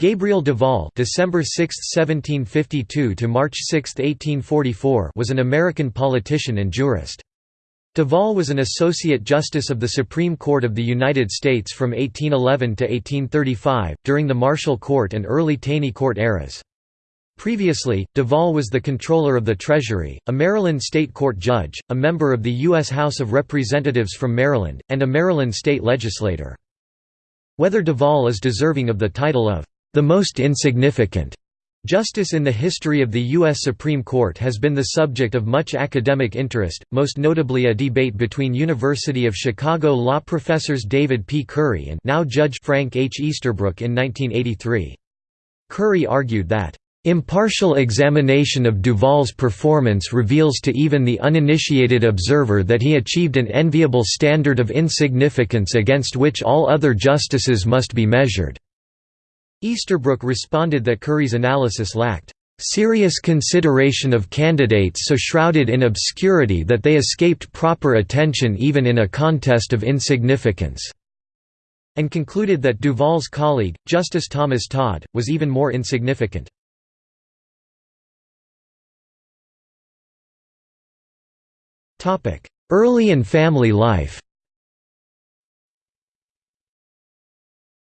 Gabriel Duvall December 6, 1752 to March 6, 1844 was an American politician and jurist. Duvall was an Associate Justice of the Supreme Court of the United States from 1811 to 1835, during the Marshall Court and early Taney Court eras. Previously, Duvall was the Controller of the Treasury, a Maryland State Court judge, a member of the U.S. House of Representatives from Maryland, and a Maryland state legislator. Whether Duvall is deserving of the title of the most insignificant Justice in the history of the U.S. Supreme Court has been the subject of much academic interest, most notably a debate between University of Chicago law professors David P. Currie and now Judge Frank H. Easterbrook in 1983. Currie argued that, "...impartial examination of Duvall's performance reveals to even the uninitiated observer that he achieved an enviable standard of insignificance against which all other justices must be measured." Easterbrook responded that Currie's analysis lacked serious consideration of candidates so shrouded in obscurity that they escaped proper attention even in a contest of insignificance", and concluded that Duvall's colleague, Justice Thomas Todd, was even more insignificant. Early and family life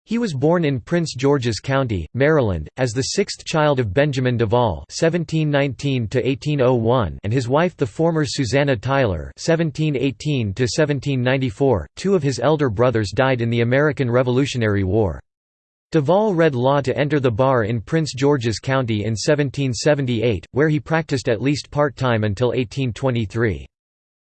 He was born in Prince George's County, Maryland, as the sixth child of Benjamin Duvall (1719–1801) and his wife, the former Susanna Tyler (1718–1794). Two of his elder brothers died in the American Revolutionary War. Duvall read law to enter the bar in Prince George's County in 1778, where he practiced at least part-time until 1823.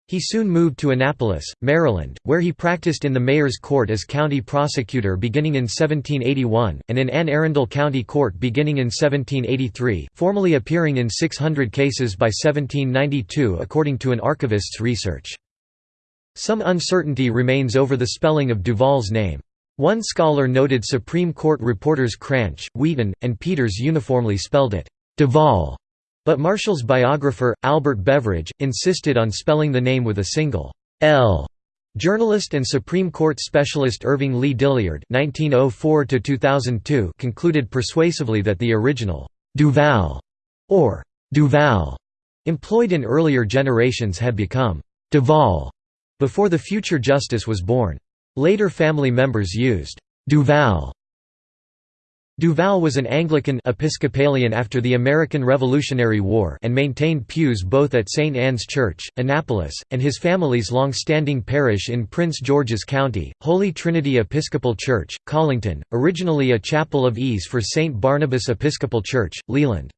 He soon moved to Annapolis, Maryland, where he practiced in the mayor's court as county prosecutor beginning in 1781, and in Anne Arundel County Court beginning in 1783, formally appearing in 600 cases by 1792 according to an archivist's research. Some uncertainty remains over the spelling of Duvall's name. One scholar noted Supreme Court reporters Cranch, Wheaton, and Peters uniformly spelled it, Duvall. But Marshall's biographer, Albert Beveridge, insisted on spelling the name with a single L. Journalist and Supreme Court specialist Irving Lee Dilliard (1904–2002) concluded persuasively that the original Duval or Duval employed in earlier generations had become Duval before the future justice was born. Later family members used Duval Duvall was an Anglican Episcopalian after the American Revolutionary War and maintained pews both at St. Anne's Church, Annapolis, and his family's long-standing parish in Prince George's County, Holy Trinity Episcopal Church, Collington, originally a chapel of ease for St. Barnabas Episcopal Church, Leeland.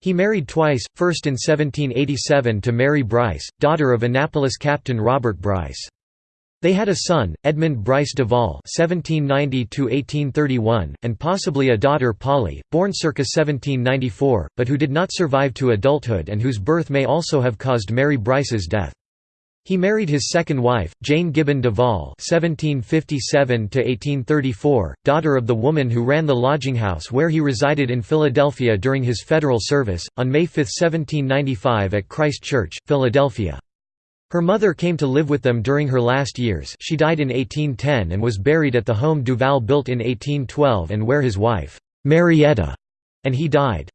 He married twice, first in 1787 to Mary Bryce, daughter of Annapolis Captain Robert Bryce. They had a son, Edmund Bryce Duvall (1790–1831), and possibly a daughter, Polly, born circa 1794, but who did not survive to adulthood and whose birth may also have caused Mary Bryce's death. He married his second wife, Jane Gibbon Duvall (1757–1834), daughter of the woman who ran the lodging house where he resided in Philadelphia during his federal service, on May 5, 1795 at Christ Church, Philadelphia. Her mother came to live with them during her last years she died in 1810 and was buried at the home Duvall built in 1812 and where his wife, Marietta, and he died.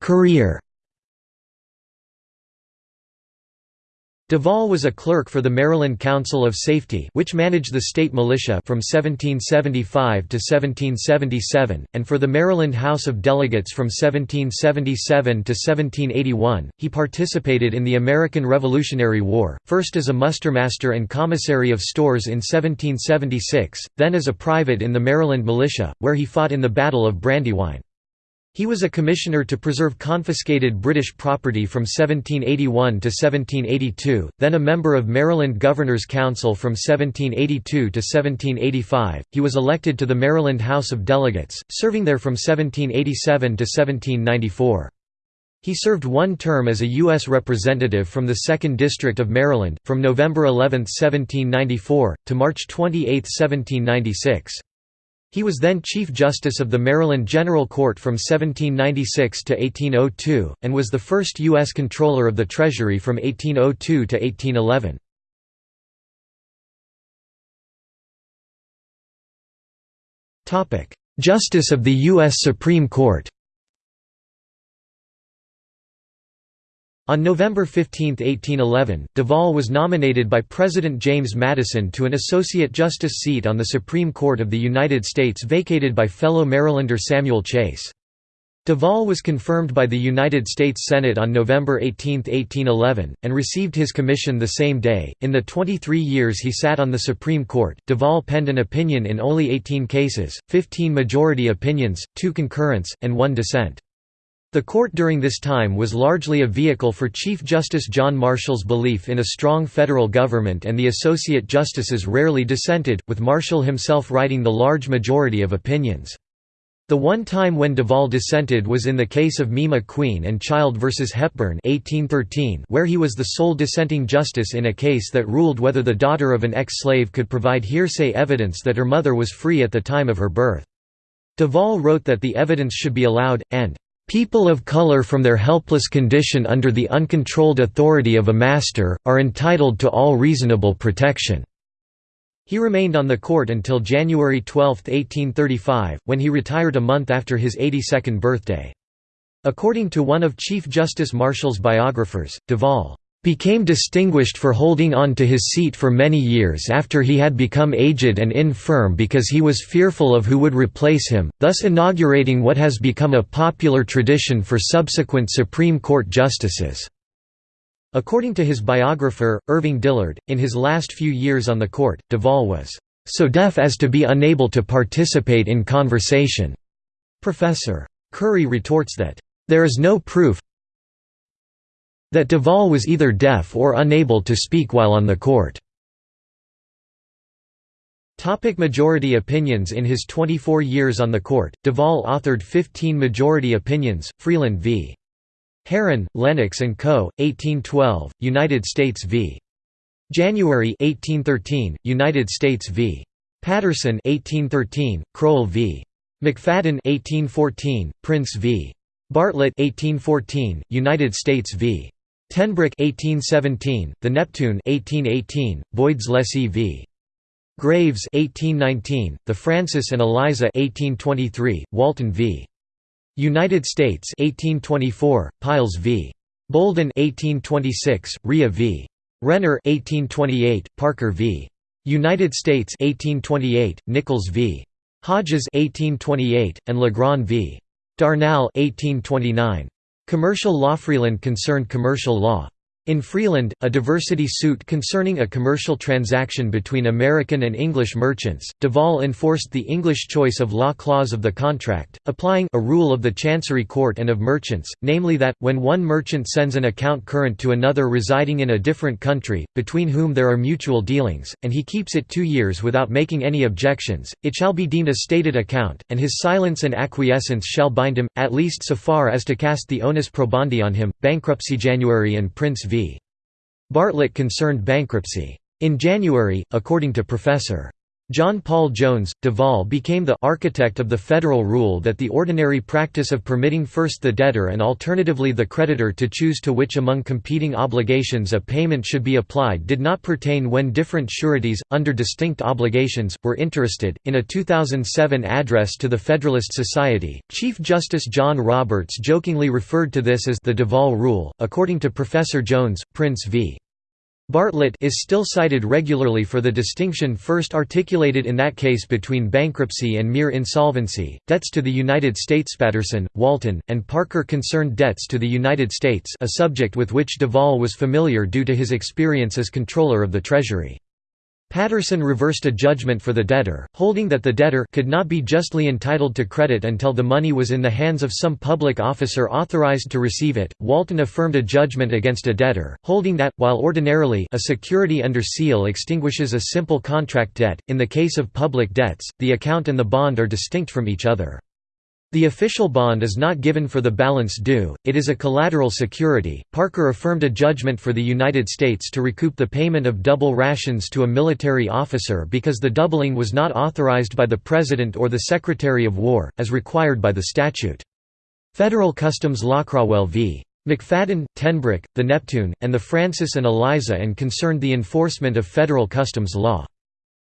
Career Duvall was a clerk for the Maryland Council of Safety which managed the state militia from 1775 to 1777, and for the Maryland House of Delegates from 1777 to 1781. He participated in the American Revolutionary War, first as a mustermaster and commissary of stores in 1776, then as a private in the Maryland militia, where he fought in the Battle of Brandywine. He was a commissioner to preserve confiscated British property from 1781 to 1782, then a member of Maryland Governor's Council from 1782 to 1785. He was elected to the Maryland House of Delegates, serving there from 1787 to 1794. He served one term as a U.S. representative from the 2nd District of Maryland, from November 11, 1794, to March 28, 1796. He was then Chief Justice of the Maryland General Court from 1796 to 1802, and was the first U.S. Controller of the Treasury from 1802 to 1811. Justice of the U.S. Supreme Court On November 15, 1811, Duvall was nominated by President James Madison to an Associate Justice seat on the Supreme Court of the United States vacated by fellow Marylander Samuel Chase. Duvall was confirmed by the United States Senate on November 18, 1811, and received his commission the same day. In the 23 years he sat on the Supreme Court, Duvall penned an opinion in only 18 cases, 15 majority opinions, 2 concurrence, and 1 dissent. The court during this time was largely a vehicle for Chief Justice John Marshall's belief in a strong federal government and the associate justices rarely dissented, with Marshall himself writing the large majority of opinions. The one time when Duvall dissented was in the case of Mima Queen and Child v. Hepburn 1813 where he was the sole dissenting justice in a case that ruled whether the daughter of an ex-slave could provide hearsay evidence that her mother was free at the time of her birth. Duvall wrote that the evidence should be allowed, and People of color from their helpless condition under the uncontrolled authority of a master, are entitled to all reasonable protection." He remained on the court until January 12, 1835, when he retired a month after his 82nd birthday. According to one of Chief Justice Marshall's biographers, Duvall became distinguished for holding on to his seat for many years after he had become aged and infirm because he was fearful of who would replace him, thus inaugurating what has become a popular tradition for subsequent Supreme Court justices. According to his biographer, Irving Dilliard, in his last few years on the court, Duvall was so deaf as to be unable to participate in conversation. Professor. Currie retorts that, "...there is no proof that Duvall was either deaf or unable to speak while on the court." Topic majority opinions In his 24 years on the court, Duvall authored 15 majority opinions, Freeland v. Heron, Lenox Co., 1812, United States v. January 1813, United States v. Patterson 1813, Crowell v. McFadden 1814, Prince v. Bartlett 1814, United States v. Tenbroek 1817, The Neptune 1818, Boyd's Lessee v. Graves 1819, The Francis and Eliza 1823, Walton v. United States 1824, Piles v. Bouldin 1826, Rhea v. Renner 1828, Parker v. United States 1828, Nichols v. Hodges 1828, and Legrand v. Darnall 1829. Commercial law Freeland concerned commercial law. In Freeland, a diversity suit concerning a commercial transaction between American and English merchants, Duvall enforced the English choice of law clause of the contract, applying a rule of the Chancery Court and of merchants, namely that, when one merchant sends an account current to another residing in a different country, between whom there are mutual dealings, and he keeps it two years without making any objections, it shall be deemed a stated account, and his silence and acquiescence shall bind him, at least so far as to cast the onus probandi on him. Bankruptcy January and Prince v. Bartlett concerned bankruptcy. In January, according to Professor. John Paul Jones, Duvall became the architect of the federal rule that the ordinary practice of permitting first the debtor and alternatively the creditor to choose to which among competing obligations a payment should be applied did not pertain when different sureties, under distinct obligations, were interested. In a 2007 address to the Federalist Society, Chief Justice John Roberts jokingly referred to this as the Duvall Rule. According to Professor Jones, Prince v. Bartlett is still cited regularly for the distinction first articulated in that case between bankruptcy and mere insolvency. Debts to the United States Patterson, Walton, and Parker concerned debts to the United States, a subject with which Duvall was familiar due to his experience as controller of the Treasury. Patterson reversed a judgment for the debtor, holding that the debtor could not be justly entitled to credit until the money was in the hands of some public officer authorized to receive it. Walton affirmed a judgment against a debtor, holding that, while ordinarily a security under seal extinguishes a simple contract debt, in the case of public debts, the account and the bond are distinct from each other. The official bond is not given for the balance due, it is a collateral security. Parker affirmed a judgment for the United States to recoup the payment of double rations to a military officer because the doubling was not authorized by the President or the Secretary of War, as required by the statute. Federal Customs Law v. McFadden, Tenbroek, the Neptune, and the Francis and Eliza and concerned the enforcement of federal customs law.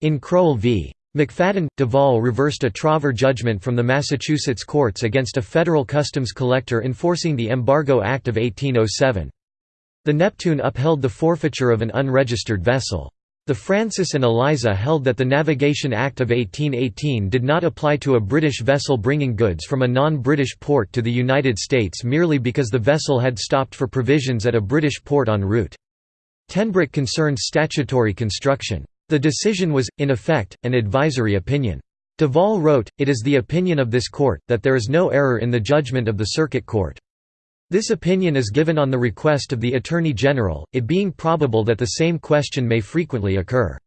In Crowell v. McFadden – Duvall reversed a trover judgment from the Massachusetts courts against a federal customs collector enforcing the Embargo Act of 1807. The Neptune upheld the forfeiture of an unregistered vessel. The Francis and Eliza held that the Navigation Act of 1818 did not apply to a British vessel bringing goods from a non-British port to the United States merely because the vessel had stopped for provisions at a British port en route. Tenbroek concerned statutory construction. The decision was, in effect, an advisory opinion. Duvall wrote, It is the opinion of this court, that there is no error in the judgment of the Circuit Court. This opinion is given on the request of the Attorney General, it being probable that the same question may frequently occur.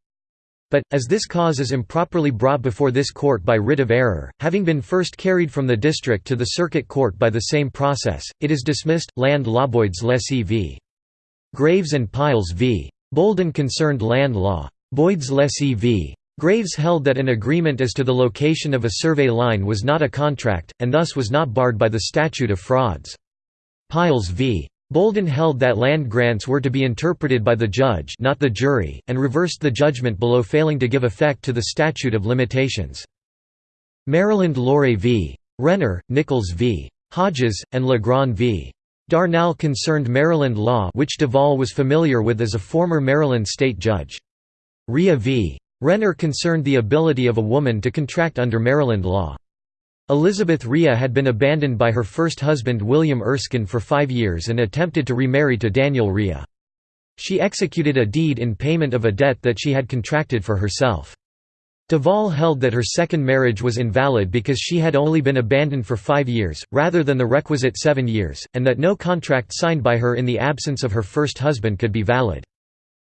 But, as this cause is improperly brought before this court by writ of error, having been first carried from the district to the circuit court by the same process, it is dismissed. Land law Lessee v. Graves and Piles v. Bouldin concerned land law. Boyds Lessee v. Graves held that an agreement as to the location of a survey line was not a contract, and thus was not barred by the statute of frauds. Piles v. Bouldin held that land grants were to be interpreted by the judge not the jury, and reversed the judgment below failing to give effect to the statute of limitations. Maryland Lorre v. Renner, Nichols v. Hodges, and Legrand v. Darnall concerned Maryland law which Duvall was familiar with as a former Maryland state judge. Rhea v. Renner concerned the ability of a woman to contract under Maryland law. Elizabeth Rhea had been abandoned by her first husband William Erskine for five years and attempted to remarry to Daniel Rhea. She executed a deed in payment of a debt that she had contracted for herself. Duvall held that her second marriage was invalid because she had only been abandoned for five years, rather than the requisite seven years, and that no contract signed by her in the absence of her first husband could be valid.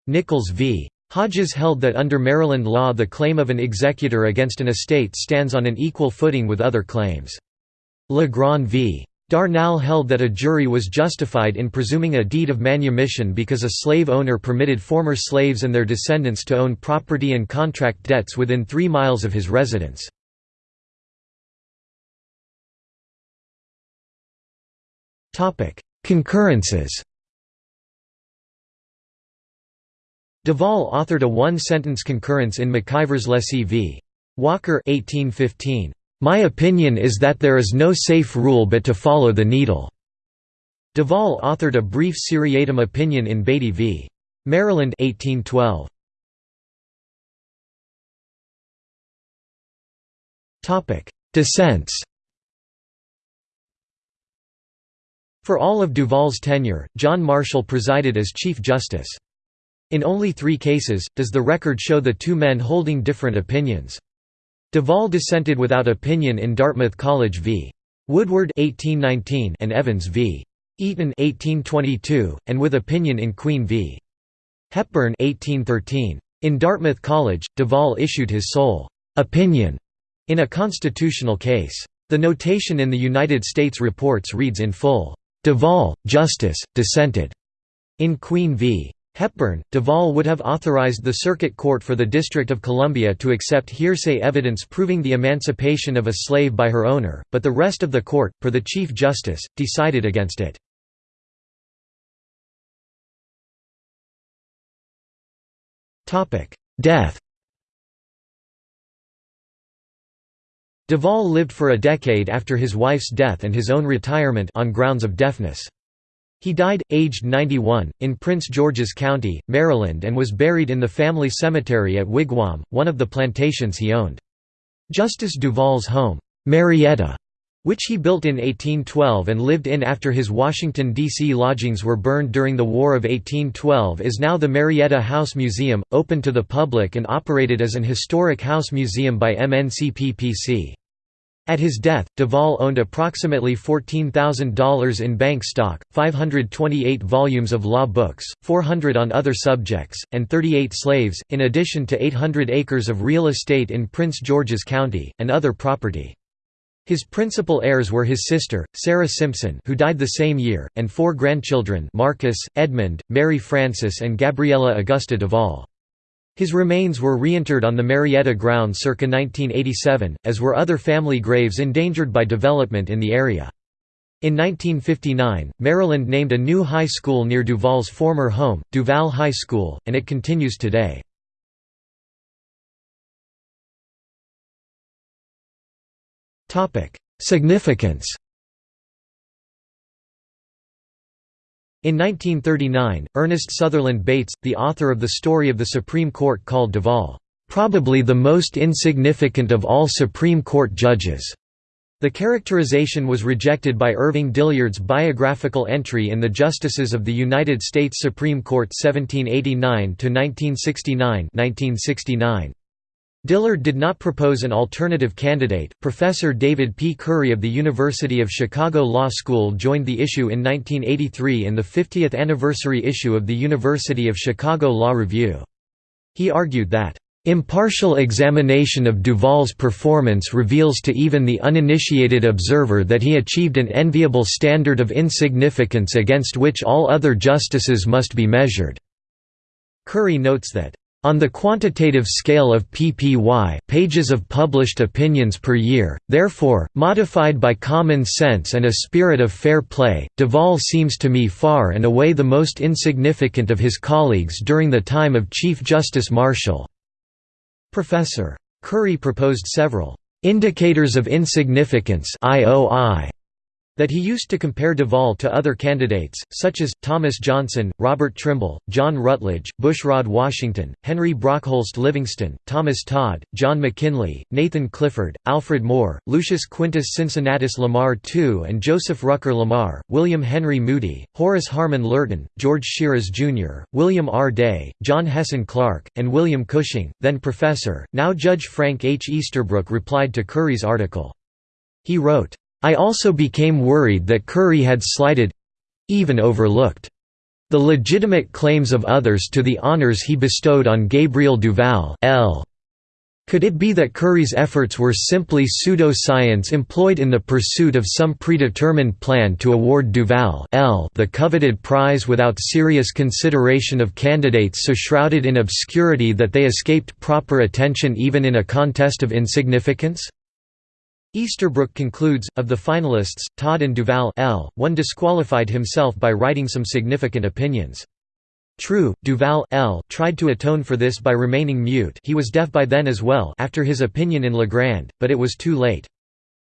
Nichols v. Hodges held that under Maryland law the claim of an executor against an estate stands on an equal footing with other claims. Legrand v. Darnall held that a jury was justified in presuming a deed of manumission because a slave owner permitted former slaves and their descendants to own property and contract debts within three miles of his residence. Concurrences Duvall authored a one-sentence concurrence in McIver's Lessee v. Walker 1815. My opinion is that there is no safe rule but to follow the needle. Duvall authored a brief seriatim opinion in Beatty v. Maryland 1812. Topic: Dissents. For all of Duvall's tenure, John Marshall presided as Chief Justice. In only three cases, does the record show the two men holding different opinions. Duvall dissented without opinion in Dartmouth College v. Woodward 1819 and Evans v. Eaton 1822, and with opinion in Queen v. Hepburn 1813. In Dartmouth College, Duvall issued his sole opinion in a constitutional case. The notation in the United States reports reads in full, "Duvall, Justice, dissented." In Queen v. Hepburn, Duvall would have authorized the Circuit Court for the District of Columbia to accept hearsay evidence proving the emancipation of a slave by her owner, but the rest of the court, per the Chief Justice, decided against it. Death Duvall lived for a decade after his wife's death and his own retirement on grounds of deafness. He died, aged 91, in Prince George's County, Maryland and was buried in the family cemetery at Wigwam, one of the plantations he owned. Justice Duvall's home, Marietta, which he built in 1812 and lived in after his Washington, D.C. lodgings were burned during the War of 1812 is now the Marietta House Museum, open to the public and operated as an historic house museum by MNCPPC. At his death, Duvall owned approximately $14,000 in bank stock, 528 volumes of law books, 400 on other subjects, and 38 slaves, in addition to 800 acres of real estate in Prince George's County, and other property. His principal heirs were his sister, Sarah Simpson who died the same year, and four grandchildren Marcus, Edmund, Mary Frances and Gabriella Augusta Duvall. His remains were reinterred on the Marietta ground circa 1987, as were other family graves endangered by development in the area. In 1959, Maryland named a new high school near Duvall's former home, Duval High School, and it continues today. Significance In 1939, Ernest Sutherland Bates, the author of The Story of the Supreme Court called Duvall, "...probably the most insignificant of all Supreme Court judges." The characterization was rejected by Irving Dilliard's biographical entry in the Justices of the United States Supreme Court 1789–1969 Dilliard did not propose an alternative candidate. Professor David P. Currie of the University of Chicago Law School joined the issue in 1983 in the 50th anniversary issue of the University of Chicago Law Review. He argued that Impartial examination of Duvall's performance reveals to even the uninitiated observer that he achieved an enviable standard of insignificance against which all other justices must be measured." Currie notes that, on the quantitative scale of PPY pages of published opinions per year, therefore, modified by common sense and a spirit of fair play, Duvall seems to me far and away the most insignificant of his colleagues during the time of Chief Justice Marshall." Professor. Currie proposed several «indicators of insignificance» IOI that he used to compare Duvall to other candidates, such as, Thomas Johnson, Robert Trimble, John Rutledge, Bushrod Washington, Henry Brockholst Livingston, Thomas Todd, John McKinley, Nathan Clifford, Alfred Moore, Lucius Quintus Cincinnatus Lamar II and Joseph Rucker Lamar, William Henry Moody, Horace Harmon Lurton, George Shiras Jr., William R. Day, John Hessin Clarke, and William Cushing, then professor, now Judge Frank H. Easterbrook replied to Currie's article. He wrote, I also became worried that Currie had slighted—even overlooked the legitimate claims of others to the honors he bestowed on Gabriel Duval L. Could it be that Currie's efforts were simply pseudo-science employed in the pursuit of some predetermined plan to award Duval L the coveted prize without serious consideration of candidates so shrouded in obscurity that they escaped proper attention even in a contest of insignificance? Easterbrook concludes, of the finalists, Todd and Duval L, one disqualified himself by writing some significant opinions. True, Duval L tried to atone for this by remaining mute he was deaf by then as well after his opinion in Legrand, but it was too late.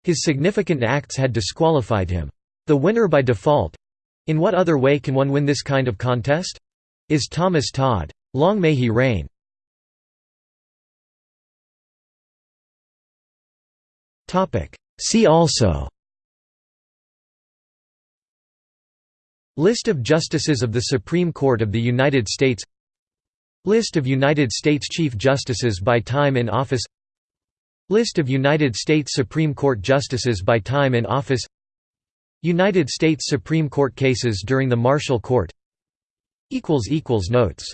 His significant acts had disqualified him. The winner by default—in what other way can one win this kind of contest?—is Thomas Todd. Long may he reign. See also. List of Justices of the Supreme Court of the United States. List of United States Chief Justices by time in office. List of United States Supreme Court Justices by time in office. United States Supreme Court cases during the Marshall Court. Notes